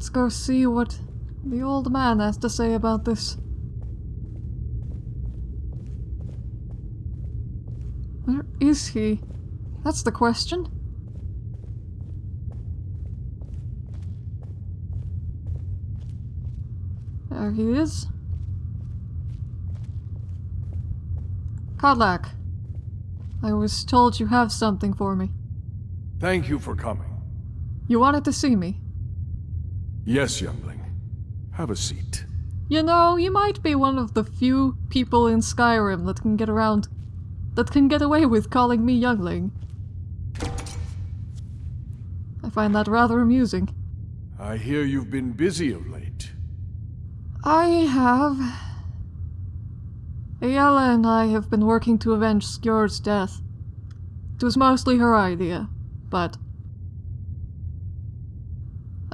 Let's go see what the old man has to say about this. Where is he? That's the question. There he is. Kodlak. I was told you have something for me. Thank you for coming. You wanted to see me. Yes, youngling. Have a seat. You know, you might be one of the few people in Skyrim that can get around. that can get away with calling me youngling. I find that rather amusing. I hear you've been busy of late. I have. Aela and I have been working to avenge Skjor's death. It was mostly her idea, but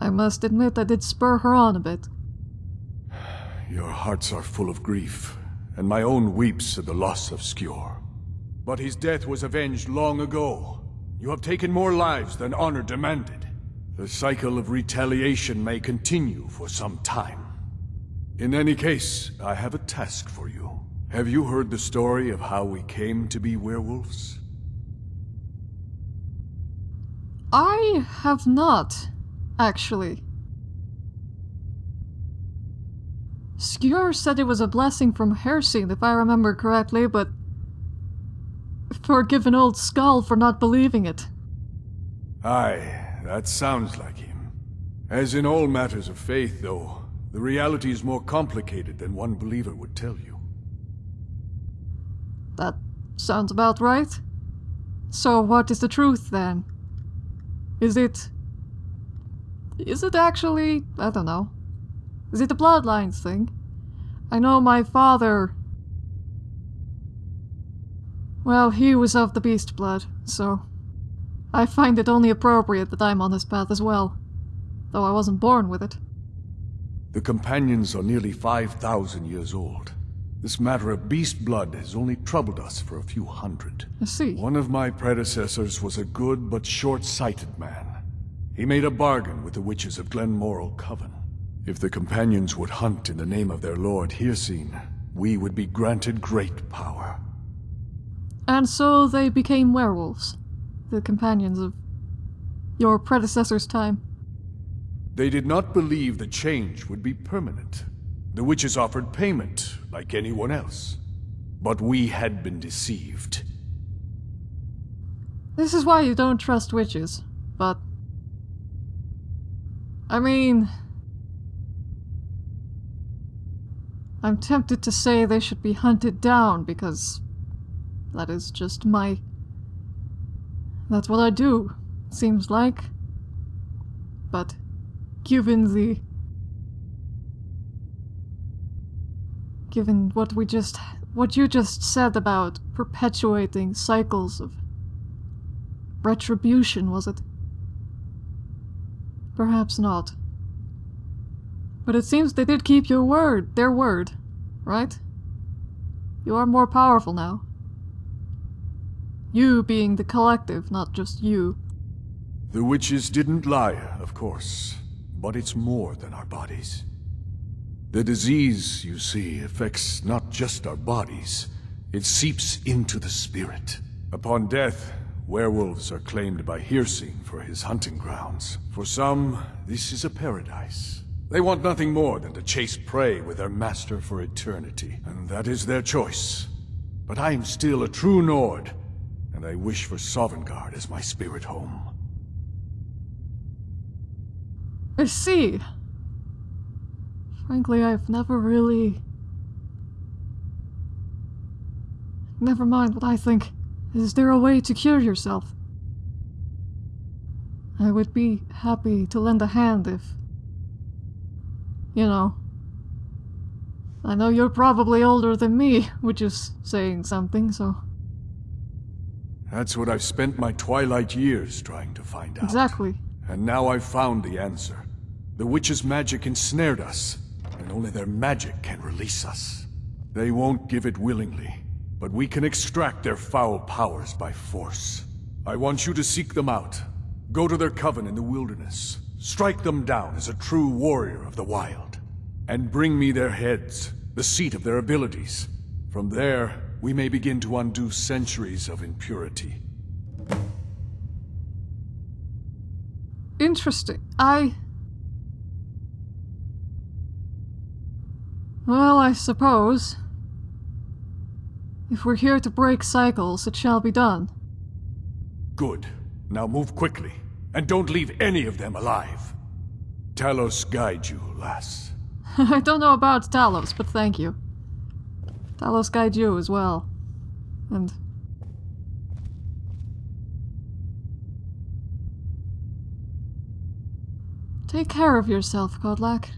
I must admit I did spur her on a bit. Your hearts are full of grief, and my own weeps at the loss of Skjor. But his death was avenged long ago. You have taken more lives than honor demanded. The cycle of retaliation may continue for some time. In any case, I have a task for you. Have you heard the story of how we came to be werewolves? I have not, actually. Skjor said it was a blessing from Hircine, if I remember correctly, but forgive an old skull for not believing it. Aye, that sounds like him. As in all matters of faith, though, the reality is more complicated than one believer would tell you. That sounds about right. So what is the truth then? Is it... Is it actually... I don't know. Is it the bloodlines thing? I know my father... Well, he was of the beast blood, so... I find it only appropriate that I'm on this path as well. Though I wasn't born with it. The companions are nearly 5,000 years old. This matter of beast blood has only troubled us for a few hundred. I see. One of my predecessors was a good but short-sighted man. He made a bargain with the witches of Glenmoril Coven. If the companions would hunt in the name of their lord Hircine, we would be granted great power. And so they became werewolves. The companions of your predecessor's time. They did not believe the change would be permanent. The witches offered payment, like anyone else. But we had been deceived. This is why you don't trust witches, but... I mean... I'm tempted to say they should be hunted down because that is just my... That's what I do, seems like. But given the... Given what we just... what you just said about perpetuating cycles of... retribution, was it? Perhaps not. But it seems they did keep your word, their word, right? You are more powerful now. You being the collective, not just you. The witches didn't lie, of course. But it's more than our bodies. The disease, you see, affects not just our bodies. It seeps into the spirit. Upon death, werewolves are claimed by Hircine for his hunting grounds. For some, this is a paradise. They want nothing more than to chase prey with their master for eternity, and that is their choice. But I am still a true Nord, and I wish for Sovngarde as my spirit home. I see. Frankly, I've never really... Never mind what I think. Is there a way to cure yourself? I would be happy to lend a hand if... You know. I know you're probably older than me, which is saying something, so... That's what I've spent my twilight years trying to find out. Exactly. And now I've found the answer. The witch's magic ensnared us, and only their magic can release us. They won't give it willingly, but we can extract their foul powers by force. I want you to seek them out. Go to their coven in the wilderness. Strike them down as a true warrior of the wild. And bring me their heads, the seat of their abilities. From there, we may begin to undo centuries of impurity. Interesting. I... Well, I suppose. If we're here to break cycles, it shall be done. Good. Now move quickly, and don't leave any of them alive. Talos guide you, lass. I don't know about Talos, but thank you. Talos guide you as well. And... Take care of yourself, Kodlak.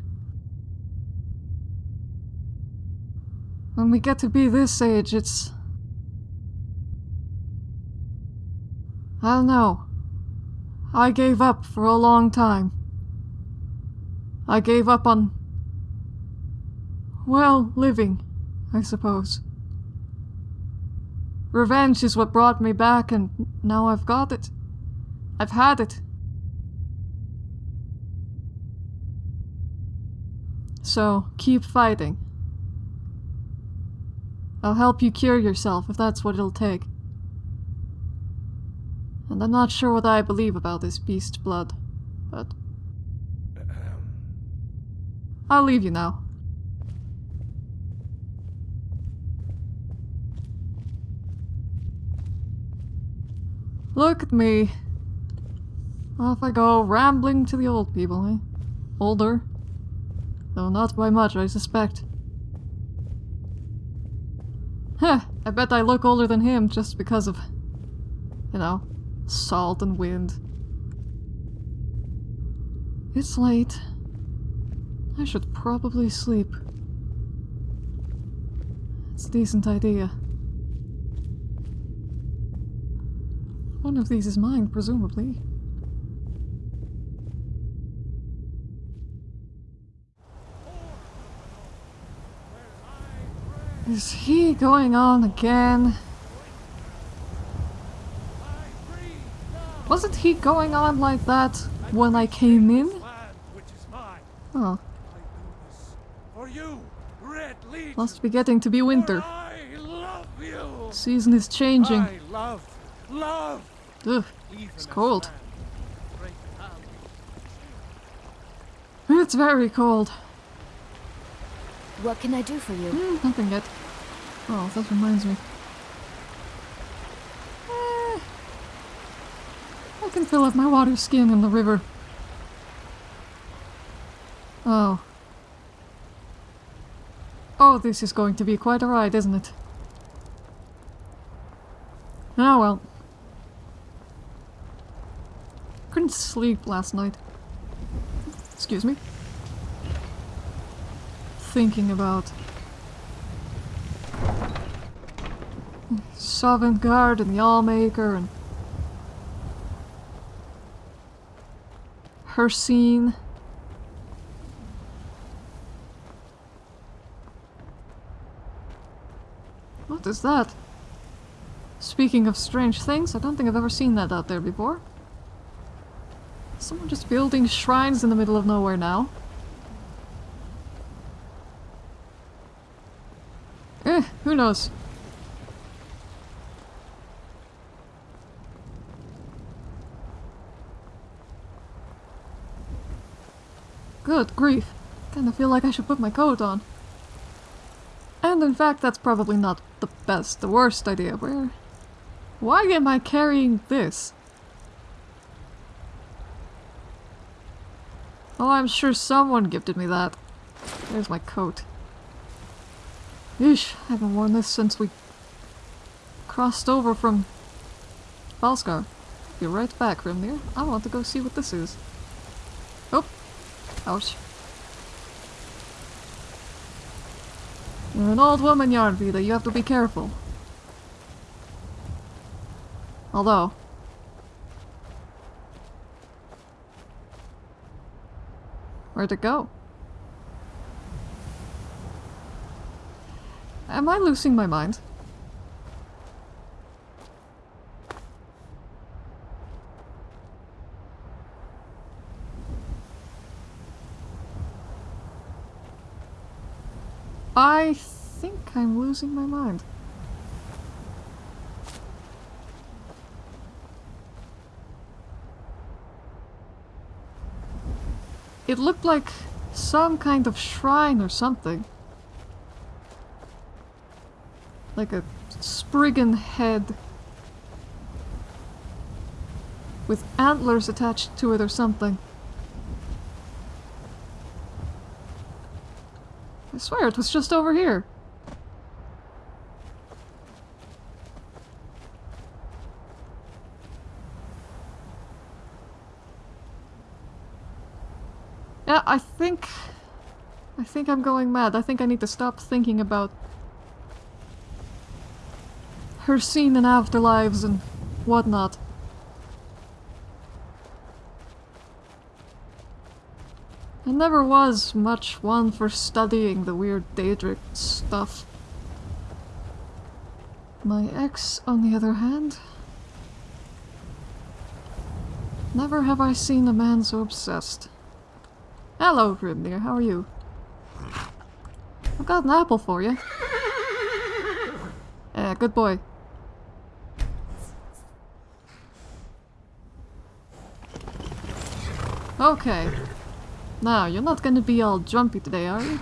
When we get to be this age, it's... I don't know. I gave up for a long time. I gave up on... Well, living, I suppose. Revenge is what brought me back, and now I've got it. I've had it. So, keep fighting. I'll help you cure yourself if that's what it'll take. And I'm not sure what I believe about this beast blood, but. I'll leave you now. Look at me. Off I go, rambling to the old people, eh? Older. Though not by much, I suspect. Huh, I bet I look older than him just because of, you know, salt and wind. It's late. I should probably sleep. It's a decent idea. One of these is mine, presumably. Is he going on again? Wasn't he going on like that when I came in? Oh. Must be getting to be winter. Season is changing. Ugh, it's cold. It's very cold. What can I do for you? Mm, nothing yet. Oh, that reminds me. Eh, I can fill up my water skin in the river. Oh. Oh, this is going to be quite a ride, isn't it? Oh well. Couldn't sleep last night. Excuse me thinking about. Sovngarde and the Allmaker and Hircine. What is that? Speaking of strange things, I don't think I've ever seen that out there before. Someone just building shrines in the middle of nowhere now. Eh, who knows? Good grief. Kinda feel like I should put my coat on. And in fact, that's probably not the best, the worst idea. Where... Why am I carrying this? Oh, I'm sure someone gifted me that. There's my coat. Yeesh, I haven't worn this since we crossed over from Falskar. Be right back, Grimnir. I want to go see what this is. Oh! Ouch. You're an old woman, Yarnvita. You have to be careful. Although... Where'd it go? Am I losing my mind? I think I'm losing my mind. It looked like some kind of shrine or something. Like a spriggan head with antlers attached to it or something. I swear it was just over here. Yeah, I think... I think I'm going mad. I think I need to stop thinking about Hircine in afterlives and whatnot. I never was much one for studying the weird Daedric stuff. My ex, on the other hand... Never have I seen a man so obsessed. Hello, Grimnir, how are you? I've got an apple for you. Yeah, good boy. Okay. Now, you're not gonna be all jumpy today, are you?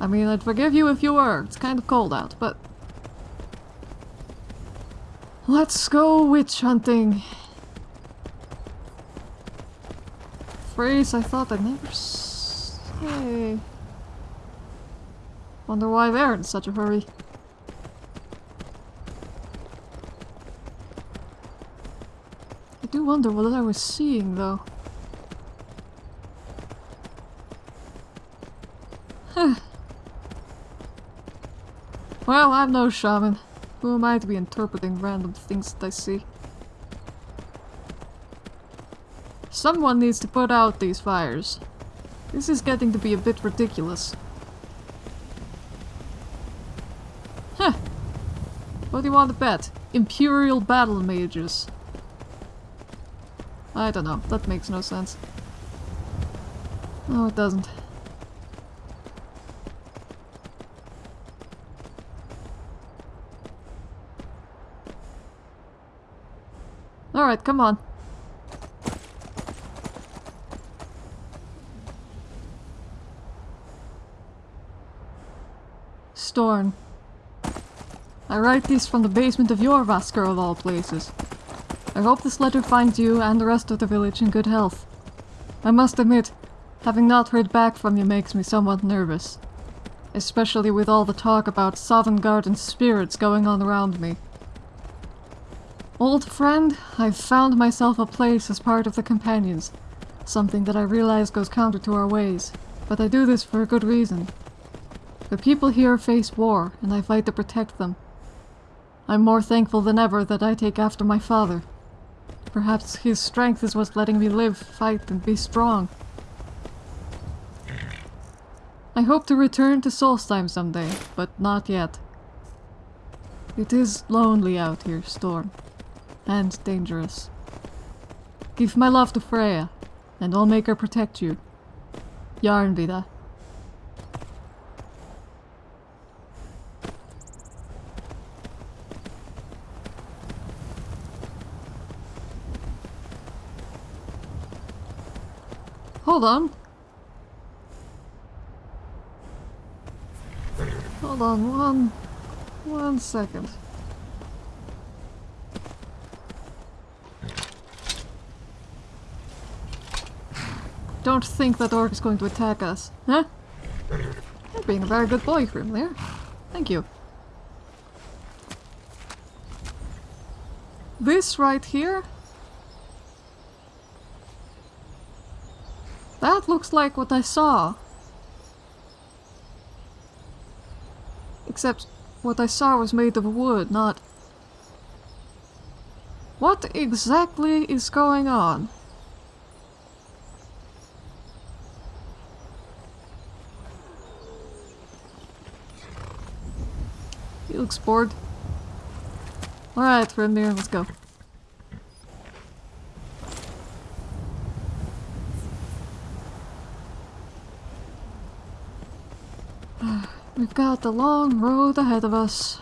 I mean, I'd forgive you if you were. It's kind of cold out, but... Let's go witch hunting. Phrase I thought I'd never say. Wonder why they're in such a hurry. I do wonder what I was seeing, though. well, I'm no shaman. Who am I to be interpreting random things that I see? Someone needs to put out these fires. This is getting to be a bit ridiculous. Huh. What do you want to bet? Imperial battle mages. I don't know. That makes no sense. No, it doesn't. Alright, come on. Storn. I write these from the basement of Jorrvaskr of all places. I hope this letter finds you and the rest of the village in good health. I must admit, having not heard back from you makes me somewhat nervous. Especially with all the talk about Sovngarde spirits going on around me. Old friend, I've found myself a place as part of the Companions. Something that I realize goes counter to our ways. But I do this for a good reason. The people here face war, and I fight to protect them. I'm more thankful than ever that I take after my father. Perhaps his strength is what's letting me live, fight, and be strong. I hope to return to Solstheim someday, but not yet. It is lonely out here, Storn. And dangerous. Give my love to Frea, and I'll make her protect you. Yarnvida. Hold on. Hold on one... one second. Don't think that orc is going to attack us, huh? You're being a very good boy, Grimlir. Thank you. This right here That looks like what I saw. Except what I saw was made of wood, not... What exactly is going on? He looks bored. Alright, Rendir, let's go. We've got the long road ahead of us.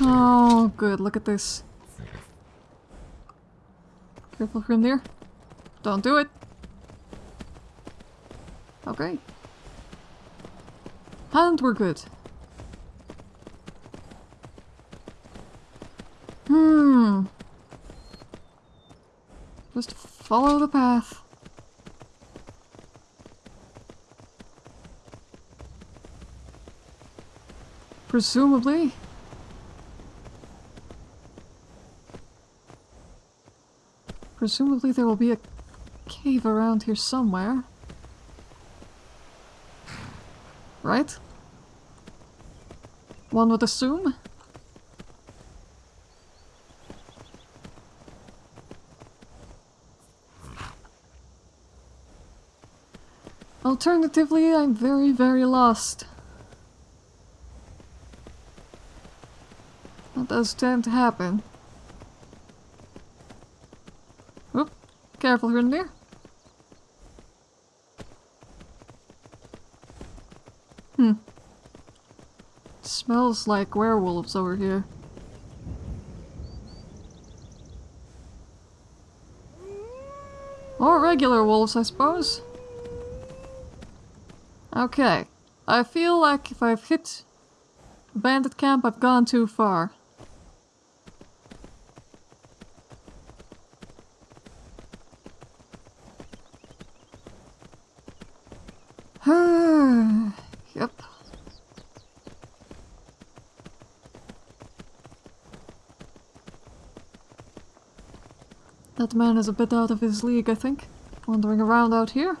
Oh, good. Look at this. Careful from there. Don't do it. Okay. And we're good. Hmm. Just follow the path. Presumably. Presumably there will be a cave around here somewhere. Right? One would assume? Alternatively, I'm very, very lost. That does tend to happen. Oop, careful here and there. Hmm. Smells like werewolves over here. Or regular wolves, I suppose. Okay. I feel like if I've hit bandit camp, I've gone too far. yep. That man is a bit out of his league, I think. Wandering around out here.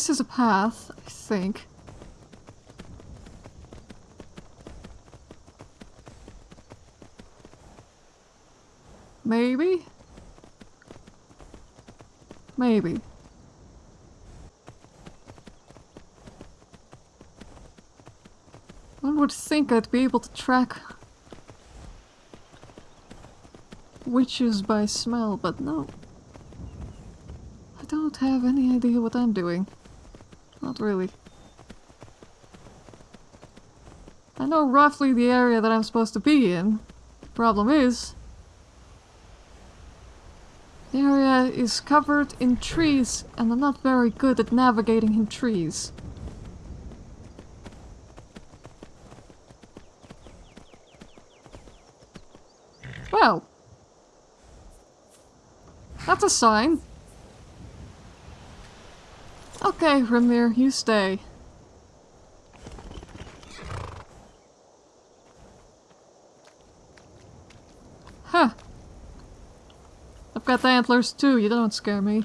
This is a path, I think. Maybe? Maybe. One would think I'd be able to track witches by smell, but no. I don't have any idea what I'm doing. Not really. I know roughly the area that I'm supposed to be in. The problem is, the area is covered in trees and I'm not very good at navigating in trees. Well. That's a sign. Okay, Rimnir, you stay. Huh. I've got the antlers too, you don't scare me.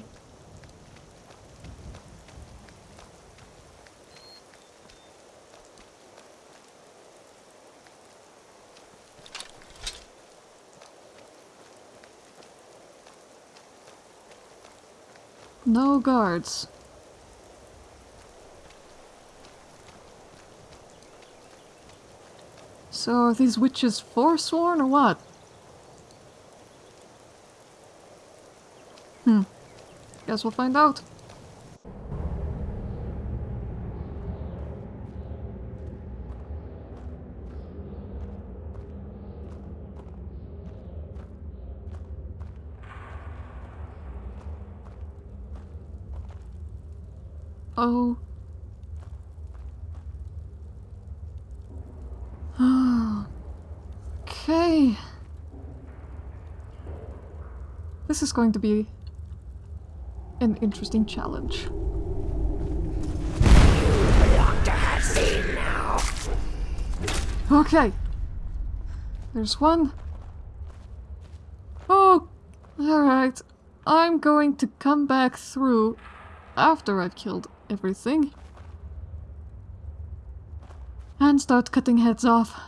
No guards. So are these witches forsworn or what? Hmm. Guess we'll find out. Oh. okay. This is going to be an interesting challenge. Okay. There's one. Oh, alright. I'm going to come back through after I've killed everything. And start cutting heads off.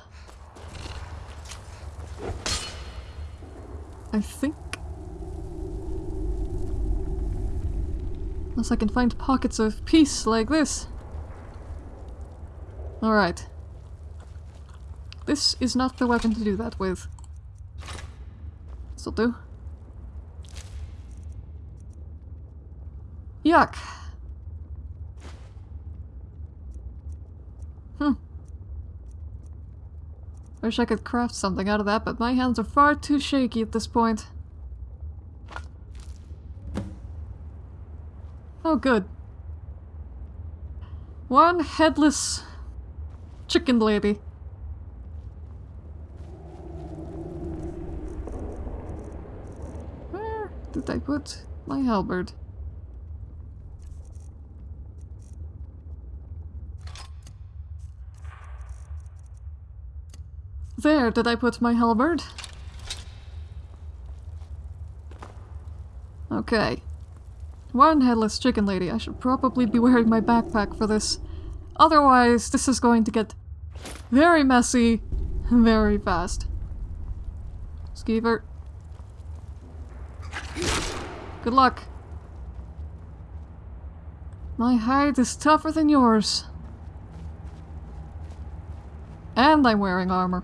I think Unless I can find pockets of peace like this. Alright. This is not the weapon to do that with. This'll do. Yuck. Hmm. Wish I could craft something out of that, but my hands are far too shaky at this point. Oh, good. One headless chicken lady. Where did I put my halberd? There, did I put my halberd? Okay. One headless chicken lady. I should probably be wearing my backpack for this. Otherwise, this is going to get very messy very fast. Skeever. Good luck. My hide is tougher than yours. And I'm wearing armor.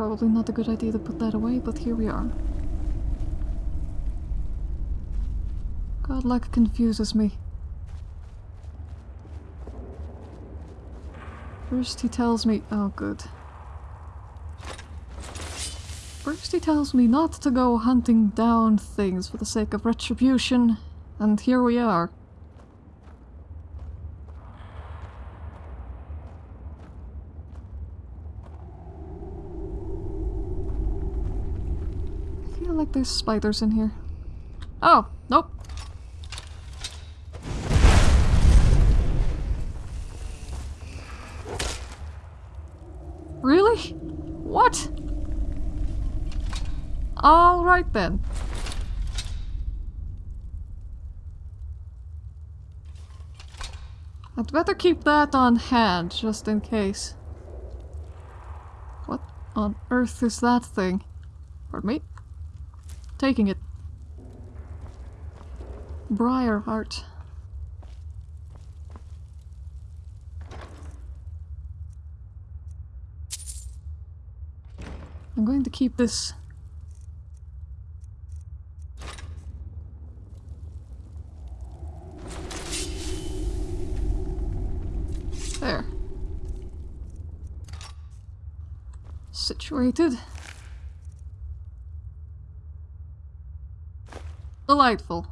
Probably not a good idea to put that away, but here we are. Kodlak confuses me. First he tells me- oh good. First he tells me not to go hunting down things for the sake of retribution, and here we are. like there's spiders in here. Oh, nope. Really? What? Alright then. I'd better keep that on hand, just in case. What on earth is that thing? Pardon me? Taking it. Briar heart. I'm going to keep this There. Situated. Delightful.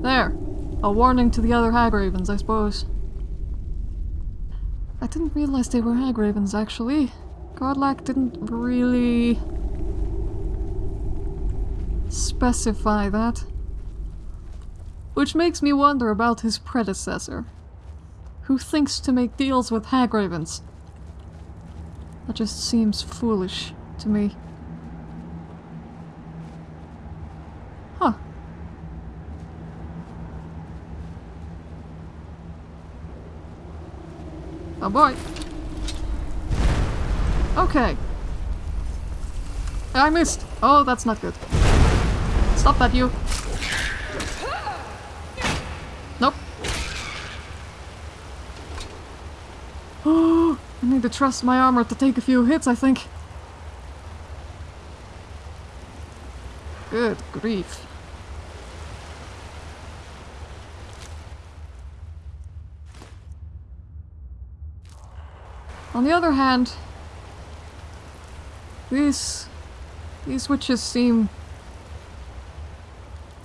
There. A warning to the other hag ravens, I suppose. I didn't realize they were hag ravens, actually. Kodlak didn't really... specify that. Which makes me wonder about his predecessor. Who thinks to make deals with hag ravens? That just seems foolish to me. Boy. Okay. I missed. Oh, that's not good. Stop that, you. Nope. I need to trust my armor to take a few hits, I think. Good grief. On the other hand, these these witches seem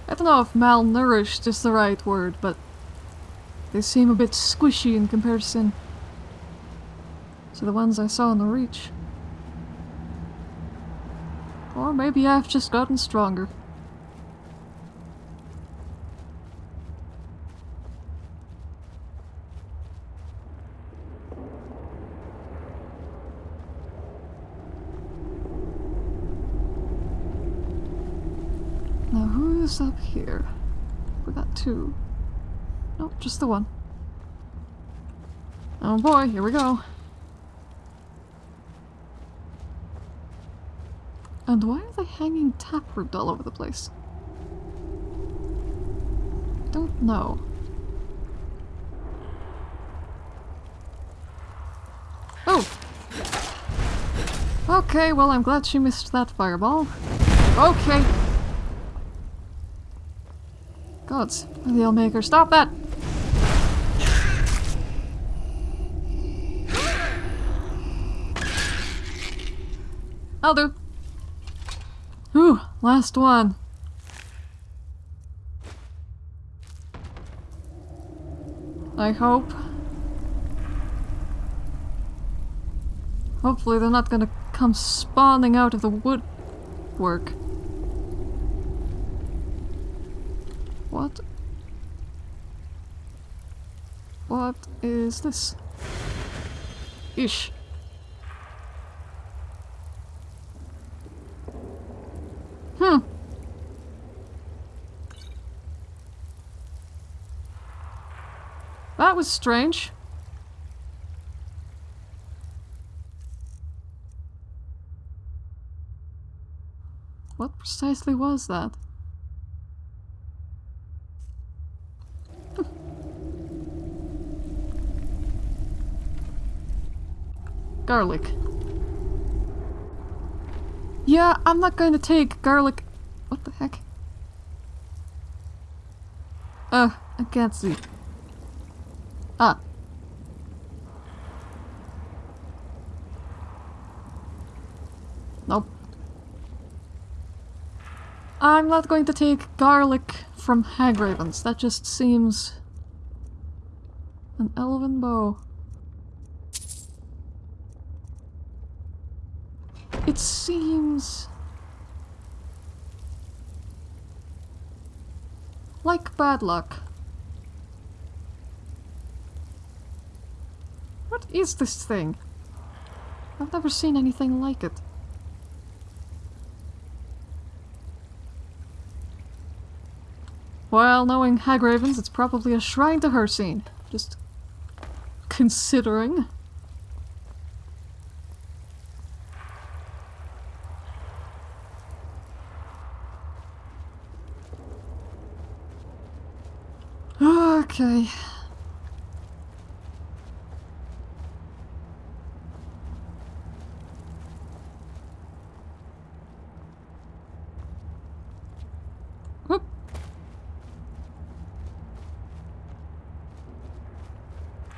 I don't know if malnourished is the right word, but they seem a bit squishy in comparison to the ones I saw in the Reach. Or maybe I've just gotten stronger. Who's up here? We got two. Nope, just the one. Oh boy, here we go. And why are they hanging taproot all over the place? I Don't know. Oh! Okay, well I'm glad she missed that fireball. Okay! Gods, the Maker, stop that! I'll do. Whew, last one. I hope. Hopefully they're not gonna come spawning out of the woodwork. What? What is this? Ish. Hmm. That was strange. What precisely was that? Garlic. Yeah, I'm not going to take garlic. What the heck? Uh, I can't see. Ah. Nope. I'm not going to take garlic from Hagravens. That just seems... An elven bow. It seems... Like bad luck. What is this thing? I've never seen anything like it. Well, knowing Hagravens, it's probably a shrine to Hircine. Just considering. Okay. Whoop.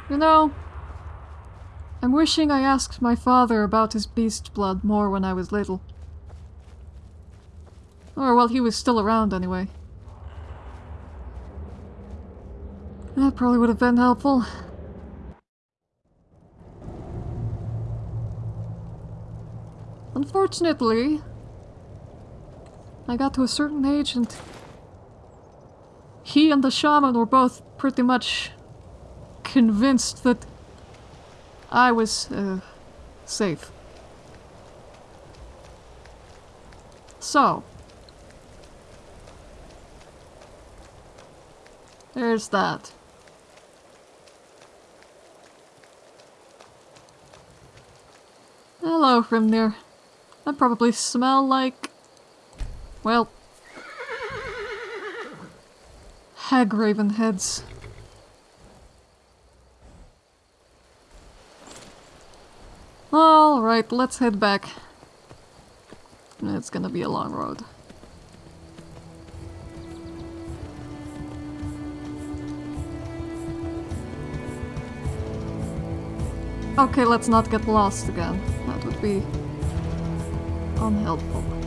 You know, I'm wishing I asked my father about his beast blood more when I was little. Or while he was still around, anyway. That probably would have been helpful. Unfortunately, I got to a certain age and he and the shaman were both pretty much convinced that I was uh, safe. So, there's that. Hello, Hrimnir. I probably smell like... Well... Hag raven heads. Alright, let's head back. It's gonna be a long road. Okay, let's not get lost again. Be unhelpful.